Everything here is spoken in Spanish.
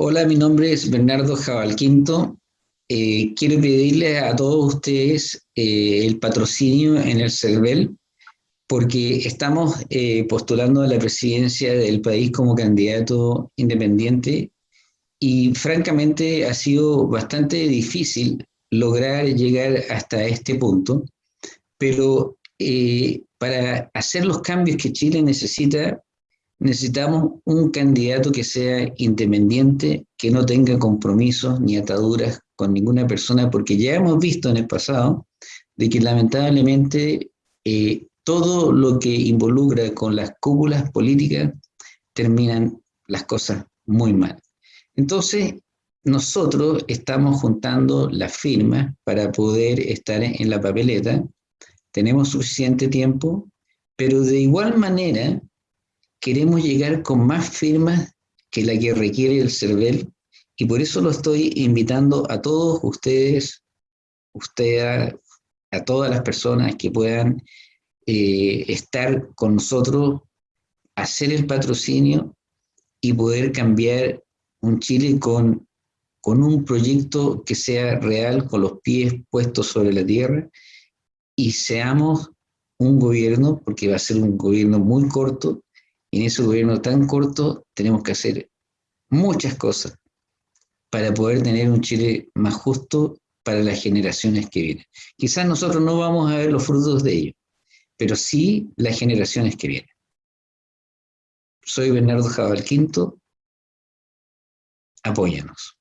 Hola, mi nombre es Bernardo Jabalquinto. Eh, quiero pedirle a todos ustedes eh, el patrocinio en el CERVEL porque estamos eh, postulando a la presidencia del país como candidato independiente y francamente ha sido bastante difícil lograr llegar hasta este punto, pero para hacer los cambios que Chile necesita, necesitamos un candidato que sea independiente, que no tenga compromisos ni ataduras con ninguna persona, porque ya hemos visto en el pasado de que lamentablemente eh, todo lo que involucra con las cúpulas políticas terminan las cosas muy mal. Entonces, nosotros estamos juntando las firmas para poder estar en la papeleta, tenemos suficiente tiempo, pero de igual manera queremos llegar con más firmas que la que requiere el CERVEL y por eso lo estoy invitando a todos ustedes, usted, a todas las personas que puedan eh, estar con nosotros, hacer el patrocinio y poder cambiar un Chile con, con un proyecto que sea real, con los pies puestos sobre la tierra y seamos un gobierno, porque va a ser un gobierno muy corto, y en ese gobierno tan corto tenemos que hacer muchas cosas para poder tener un Chile más justo para las generaciones que vienen. Quizás nosotros no vamos a ver los frutos de ello, pero sí las generaciones que vienen. Soy Bernardo Jabal Quinto, apóyanos.